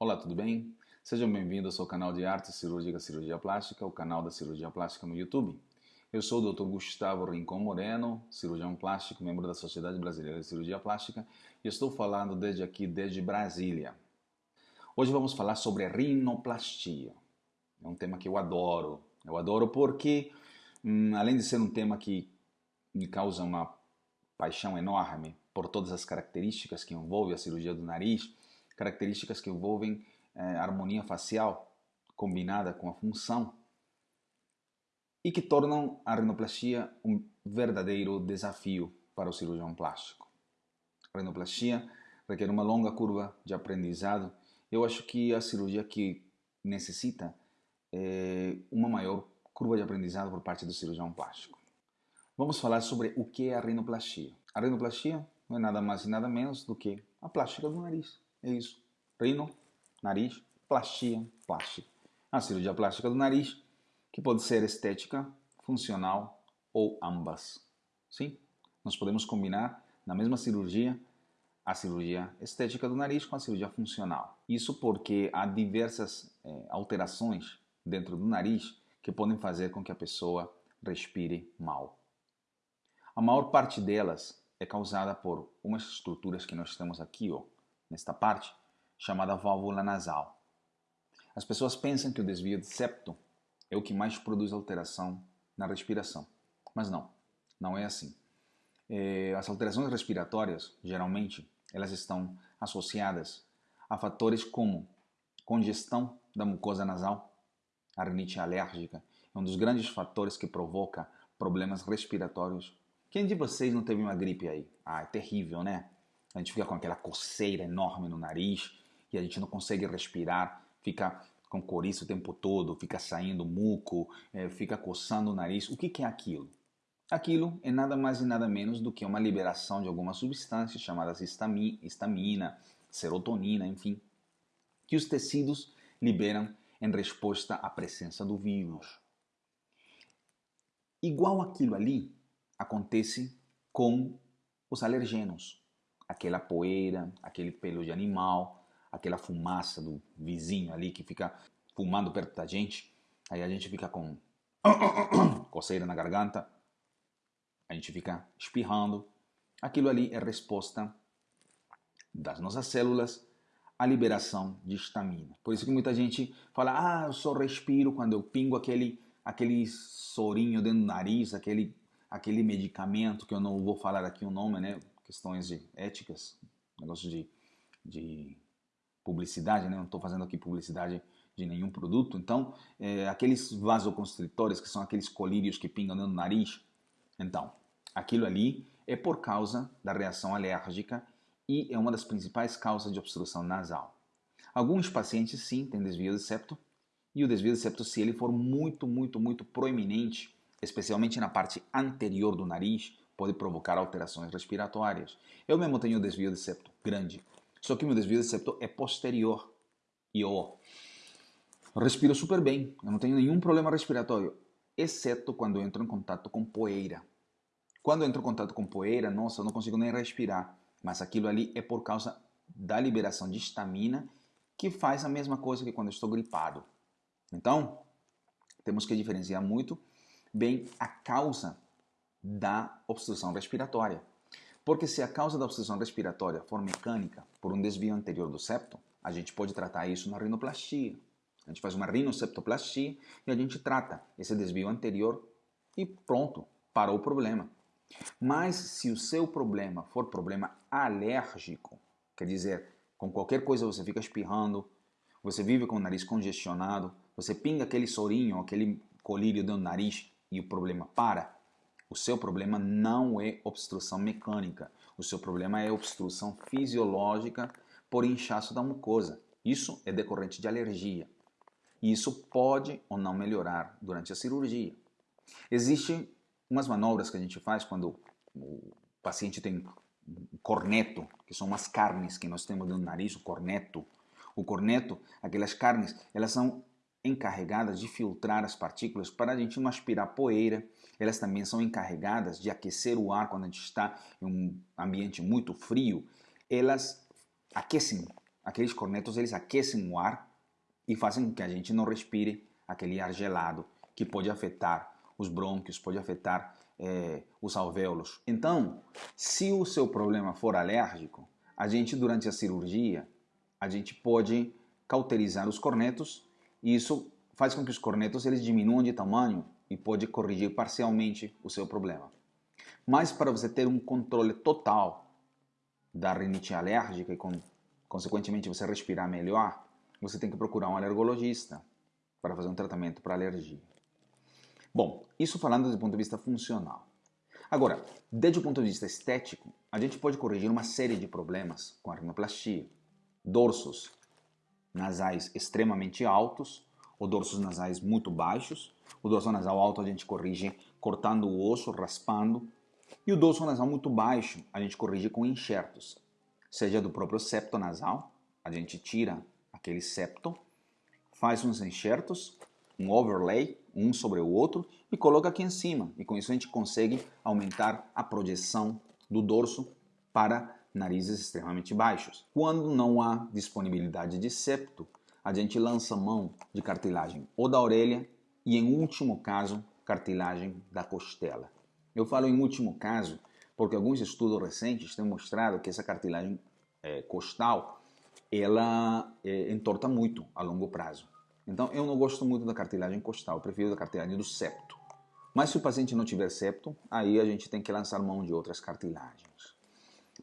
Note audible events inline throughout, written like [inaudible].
Olá, tudo bem? Sejam bem-vindos ao canal de Arte Cirúrgica Cirurgia Plástica, o canal da Cirurgia Plástica no YouTube. Eu sou o Dr. Gustavo Rincon Moreno, cirurgião plástico, membro da Sociedade Brasileira de Cirurgia Plástica, e estou falando desde aqui, desde Brasília. Hoje vamos falar sobre rinoplastia. É um tema que eu adoro. Eu adoro porque, hum, além de ser um tema que me causa uma paixão enorme por todas as características que envolvem a cirurgia do nariz, características que envolvem é, harmonia facial combinada com a função e que tornam a rinoplastia um verdadeiro desafio para o cirurgião plástico. A rinoplastia requer uma longa curva de aprendizado. Eu acho que a cirurgia que necessita é uma maior curva de aprendizado por parte do cirurgião plástico. Vamos falar sobre o que é a rinoplastia. A rinoplastia não é nada mais e nada menos do que a plástica do nariz. É isso. Rino, nariz, plastia, plástica. A cirurgia plástica do nariz, que pode ser estética, funcional ou ambas. Sim, nós podemos combinar na mesma cirurgia a cirurgia estética do nariz com a cirurgia funcional. Isso porque há diversas é, alterações dentro do nariz que podem fazer com que a pessoa respire mal. A maior parte delas é causada por umas estruturas que nós temos aqui, ó, nesta parte, chamada válvula nasal. As pessoas pensam que o desvio de septo é o que mais produz alteração na respiração, mas não, não é assim. É, as alterações respiratórias, geralmente, elas estão associadas a fatores como congestão da mucosa nasal, a rinite alérgica, é um dos grandes fatores que provoca problemas respiratórios quem de vocês não teve uma gripe aí? Ah, é terrível, né? A gente fica com aquela coceira enorme no nariz e a gente não consegue respirar, fica com coriza o tempo todo, fica saindo muco, é, fica coçando o nariz. O que, que é aquilo? Aquilo é nada mais e nada menos do que uma liberação de algumas substâncias chamadas histamina, serotonina, enfim, que os tecidos liberam em resposta à presença do vírus. Igual aquilo ali, acontece com os alergenos. Aquela poeira, aquele pelo de animal, aquela fumaça do vizinho ali que fica fumando perto da gente. Aí a gente fica com [coughs] coceira na garganta, a gente fica espirrando. Aquilo ali é resposta das nossas células à liberação de estamina. Por isso que muita gente fala: "Ah, eu só respiro quando eu pingo aquele aquele sorinho dentro do nariz, aquele aquele medicamento, que eu não vou falar aqui o nome, né? Questões de éticas, negócio de, de publicidade, né? Não estou fazendo aqui publicidade de nenhum produto. Então, é, aqueles vasoconstritores, que são aqueles colírios que pingam no nariz, então, aquilo ali é por causa da reação alérgica e é uma das principais causas de obstrução nasal. Alguns pacientes, sim, têm desvio de septo, e o desvio de septo, se ele for muito, muito, muito proeminente, especialmente na parte anterior do nariz, pode provocar alterações respiratórias. Eu mesmo tenho desvio de septo grande, só que meu desvio de septo é posterior. E eu respiro super bem, eu não tenho nenhum problema respiratório, exceto quando entro em contato com poeira. Quando entro em contato com poeira, nossa, eu não consigo nem respirar. Mas aquilo ali é por causa da liberação de estamina, que faz a mesma coisa que quando estou gripado. Então, temos que diferenciar muito bem a causa da obstrução respiratória. Porque se a causa da obstrução respiratória for mecânica, por um desvio anterior do septo, a gente pode tratar isso na rinoplastia. A gente faz uma rinoceptoplastia e a gente trata esse desvio anterior e pronto, parou o problema. Mas se o seu problema for problema alérgico, quer dizer, com qualquer coisa você fica espirrando, você vive com o nariz congestionado, você pinga aquele sorinho, aquele colírio do nariz e o problema para, o seu problema não é obstrução mecânica. O seu problema é obstrução fisiológica por inchaço da mucosa. Isso é decorrente de alergia. E isso pode ou não melhorar durante a cirurgia. Existem umas manobras que a gente faz quando o paciente tem um corneto, que são umas carnes que nós temos no nariz, o corneto. O corneto, aquelas carnes, elas são encarregadas de filtrar as partículas para a gente não aspirar poeira. Elas também são encarregadas de aquecer o ar quando a gente está em um ambiente muito frio. Elas aquecem Aqueles cornetos eles aquecem o ar e fazem com que a gente não respire aquele ar gelado que pode afetar os brônquios, pode afetar é, os alvéolos. Então, se o seu problema for alérgico, a gente durante a cirurgia, a gente pode cauterizar os cornetos e isso faz com que os cornetos eles diminuam de tamanho e pode corrigir parcialmente o seu problema. Mas para você ter um controle total da rinite alérgica e consequentemente você respirar melhor, você tem que procurar um alergologista para fazer um tratamento para alergia. Bom, isso falando do ponto de vista funcional. Agora, desde o ponto de vista estético, a gente pode corrigir uma série de problemas com a rinoplastia. Dorsos nasais extremamente altos, ou dorsos nasais muito baixos. O dorso nasal alto a gente corrige cortando o osso, raspando. E o dorso nasal muito baixo a gente corrige com enxertos, seja do próprio septo nasal, a gente tira aquele septo, faz uns enxertos, um overlay, um sobre o outro, e coloca aqui em cima. E com isso a gente consegue aumentar a projeção do dorso para narizes extremamente baixos. Quando não há disponibilidade de septo, a gente lança mão de cartilagem ou da orelha e, em último caso, cartilagem da costela. Eu falo em último caso porque alguns estudos recentes têm mostrado que essa cartilagem é, costal ela é, entorta muito a longo prazo. Então eu não gosto muito da cartilagem costal, prefiro da cartilagem do septo. Mas se o paciente não tiver septo, aí a gente tem que lançar mão de outras cartilagens.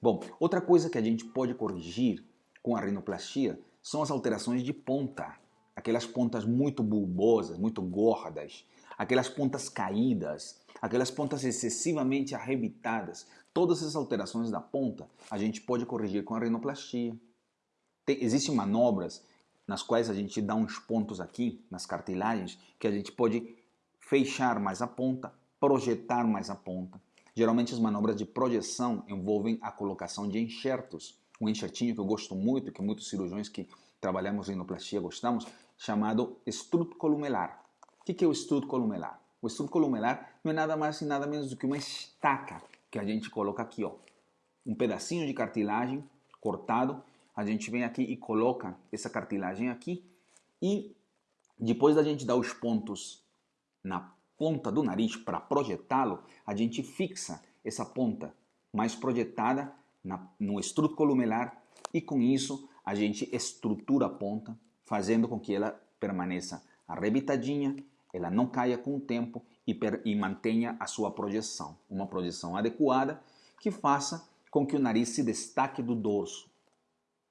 Bom, outra coisa que a gente pode corrigir com a rinoplastia são as alterações de ponta. Aquelas pontas muito bulbosas, muito gordas, aquelas pontas caídas, aquelas pontas excessivamente arrebitadas. Todas essas alterações da ponta a gente pode corrigir com a rinoplastia. Tem, existem manobras nas quais a gente dá uns pontos aqui nas cartilagens que a gente pode fechar mais a ponta, projetar mais a ponta. Geralmente as manobras de projeção envolvem a colocação de enxertos. Um enxertinho que eu gosto muito, que muitos cirurgiões que trabalhamos em rinoplastia gostamos, chamado estruto columelar. O que é o estruto columelar? O estruto columelar não é nada mais e nada menos do que uma estaca que a gente coloca aqui, ó. Um pedacinho de cartilagem cortado a gente vem aqui e coloca essa cartilagem aqui e depois da gente dar os pontos na ponta do nariz para projetá-lo, a gente fixa essa ponta mais projetada na, no estruto columelar e com isso a gente estrutura a ponta, fazendo com que ela permaneça arrebitadinha, ela não caia com o tempo e, per, e mantenha a sua projeção, uma projeção adequada que faça com que o nariz se destaque do dorso,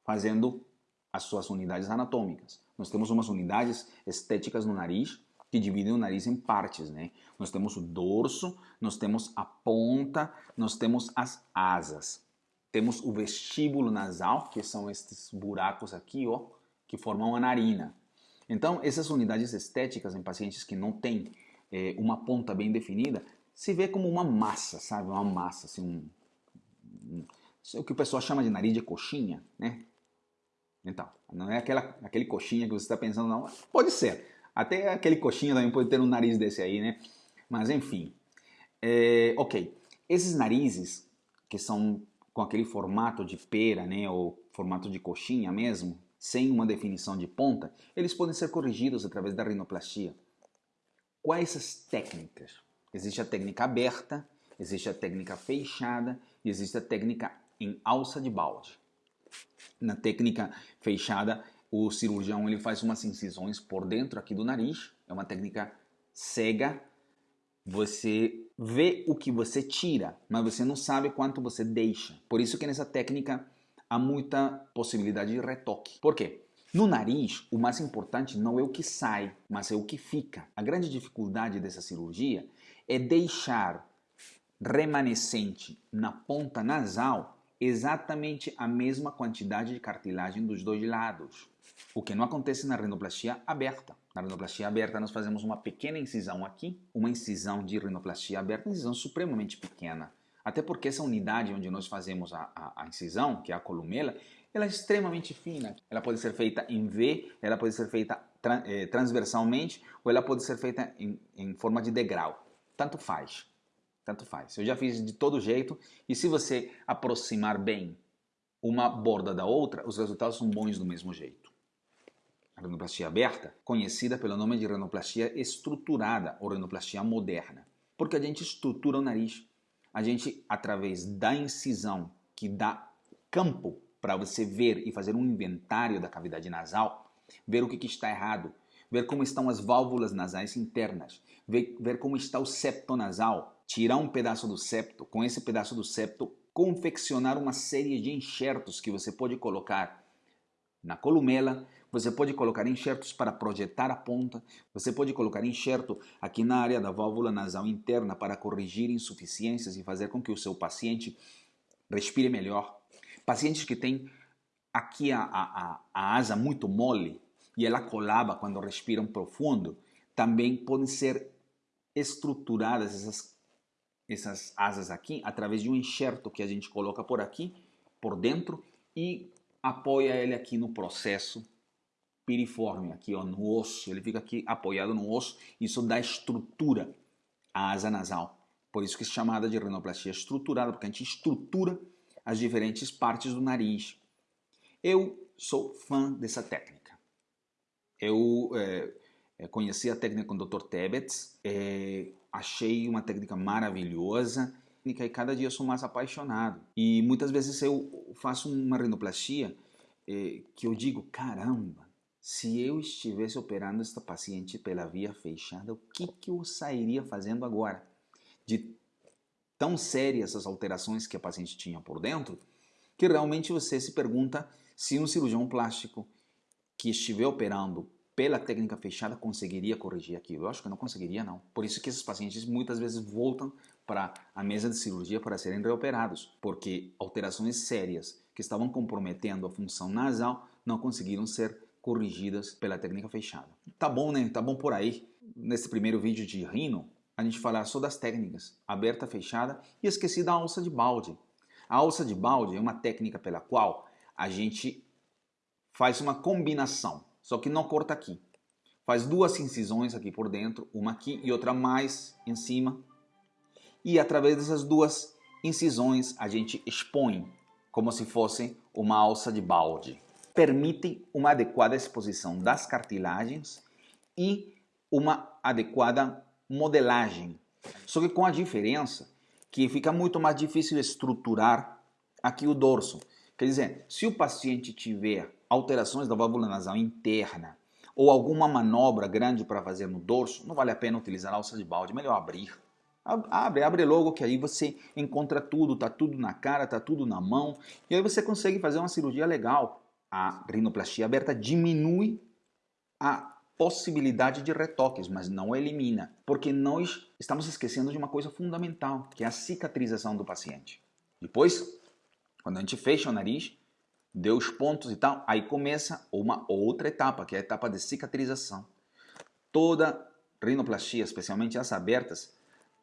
fazendo as suas unidades anatômicas. Nós temos umas unidades estéticas no nariz que dividem o nariz em partes, né? Nós temos o dorso, nós temos a ponta, nós temos as asas. Temos o vestíbulo nasal, que são estes buracos aqui, ó, que formam a narina. Então, essas unidades estéticas em pacientes que não têm é, uma ponta bem definida, se vê como uma massa, sabe? Uma massa, assim, um, um, o que o pessoal chama de nariz de coxinha, né? Então, não é aquela, aquele coxinha que você está pensando, não. Pode ser. Até aquele coxinha também pode ter um nariz desse aí, né? Mas enfim. É, ok. Esses narizes, que são com aquele formato de pera, né? Ou formato de coxinha mesmo, sem uma definição de ponta, eles podem ser corrigidos através da rinoplastia. Quais as técnicas? Existe a técnica aberta, existe a técnica fechada e existe a técnica em alça de balde. Na técnica fechada, o cirurgião ele faz umas incisões por dentro aqui do nariz. É uma técnica cega. Você vê o que você tira, mas você não sabe quanto você deixa. Por isso que nessa técnica há muita possibilidade de retoque. Por quê? No nariz, o mais importante não é o que sai, mas é o que fica. A grande dificuldade dessa cirurgia é deixar remanescente na ponta nasal exatamente a mesma quantidade de cartilagem dos dois lados, o que não acontece na rinoplastia aberta. Na rinoplastia aberta nós fazemos uma pequena incisão aqui, uma incisão de rinoplastia aberta, incisão supremamente pequena. Até porque essa unidade onde nós fazemos a, a, a incisão, que é a columela, ela é extremamente fina. Ela pode ser feita em V, ela pode ser feita eh, transversalmente ou ela pode ser feita em, em forma de degrau. Tanto faz. Tanto faz. Eu já fiz de todo jeito e se você aproximar bem uma borda da outra, os resultados são bons do mesmo jeito. A rinoplastia aberta, conhecida pelo nome de rinoplastia estruturada ou rinoplastia moderna, porque a gente estrutura o nariz. A gente, através da incisão, que dá campo para você ver e fazer um inventário da cavidade nasal, ver o que, que está errado, ver como estão as válvulas nasais internas, ver, ver como está o septo nasal, tirar um pedaço do septo, com esse pedaço do septo, confeccionar uma série de enxertos que você pode colocar na columela, você pode colocar enxertos para projetar a ponta, você pode colocar enxerto aqui na área da válvula nasal interna para corrigir insuficiências e fazer com que o seu paciente respire melhor. Pacientes que têm aqui a, a, a asa muito mole e ela colaba quando respiram profundo, também podem ser estruturadas essas, essas asas aqui através de um enxerto que a gente coloca por aqui, por dentro, e apoia ele aqui no processo piriforme, aqui ó, no osso, ele fica aqui apoiado no osso, isso dá estrutura à asa nasal. Por isso que é chamada de rinoplastia estruturada, porque a gente estrutura as diferentes partes do nariz. Eu sou fã dessa técnica. Eu é, conheci a técnica com o Dr. Tebets, é, achei uma técnica maravilhosa e cada dia sou mais apaixonado. E muitas vezes eu faço uma rinoplastia é, que eu digo, caramba, se eu estivesse operando esta paciente pela via fechada, o que, que eu sairia fazendo agora? De tão sérias as alterações que a paciente tinha por dentro, que realmente você se pergunta se um cirurgião plástico que estiver operando pela técnica fechada conseguiria corrigir aquilo. Eu acho que não conseguiria não. Por isso que esses pacientes muitas vezes voltam para a mesa de cirurgia para serem reoperados, porque alterações sérias que estavam comprometendo a função nasal não conseguiram ser corrigidas pela técnica fechada. Tá bom, né? Tá bom por aí. Nesse primeiro vídeo de rino, a gente falar só das técnicas, aberta, fechada, e esqueci da alça de balde. A alça de balde é uma técnica pela qual a gente faz uma combinação, só que não corta aqui. Faz duas incisões aqui por dentro, uma aqui e outra mais em cima. E através dessas duas incisões a gente expõe como se fosse uma alça de balde. Permite uma adequada exposição das cartilagens e uma adequada modelagem. Só que com a diferença que fica muito mais difícil estruturar aqui o dorso. Quer dizer, se o paciente tiver alterações da válvula nasal interna ou alguma manobra grande para fazer no dorso, não vale a pena utilizar a alça de balde, melhor abrir. Abre, abre logo que aí você encontra tudo, tá tudo na cara, tá tudo na mão, e aí você consegue fazer uma cirurgia legal. A rinoplastia aberta diminui a possibilidade de retoques, mas não elimina, porque nós estamos esquecendo de uma coisa fundamental, que é a cicatrização do paciente. Depois, quando a gente fecha o nariz, deu os pontos e tal, aí começa uma outra etapa, que é a etapa de cicatrização. Toda rinoplastia, especialmente as abertas,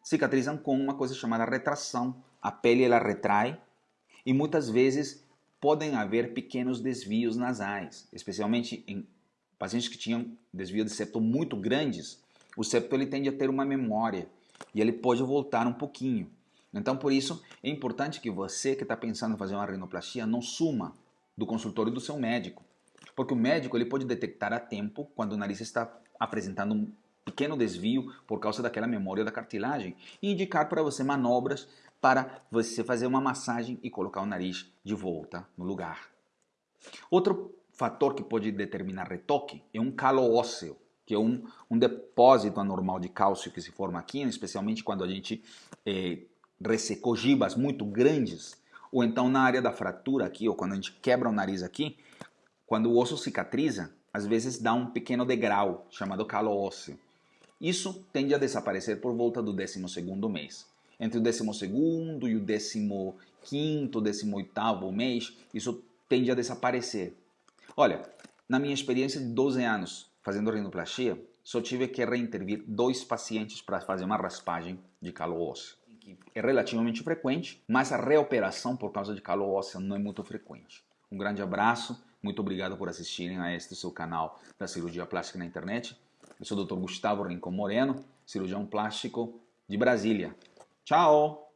cicatrizam com uma coisa chamada retração. A pele ela retrai e muitas vezes podem haver pequenos desvios nasais, especialmente em pacientes que tinham desvio de septo muito grandes, o septo ele tende a ter uma memória e ele pode voltar um pouquinho. Então, por isso, é importante que você que está pensando em fazer uma rinoplastia não suma do consultório do seu médico, porque o médico ele pode detectar a tempo quando o nariz está apresentando um pequeno desvio por causa daquela memória da cartilagem e indicar para você manobras para você fazer uma massagem e colocar o nariz de volta no lugar. Outro fator que pode determinar retoque é um calo ósseo, que é um, um depósito anormal de cálcio que se forma aqui, especialmente quando a gente é, ressecou gibas muito grandes, ou então na área da fratura aqui, ou quando a gente quebra o nariz aqui, quando o osso cicatriza, às vezes dá um pequeno degrau chamado calo ósseo. Isso tende a desaparecer por volta do 12 mês. Entre o 12 e o 15, 18 mês, isso tende a desaparecer. Olha, na minha experiência de 12 anos fazendo rinoplastia, só tive que reintervir dois pacientes para fazer uma raspagem de calo ósseo. É relativamente frequente, mas a reoperação por causa de calo ósseo não é muito frequente. Um grande abraço, muito obrigado por assistirem a este seu canal da cirurgia plástica na internet. Eu sou o Dr. Gustavo Rincon Moreno, cirurgião plástico de Brasília. Ciao!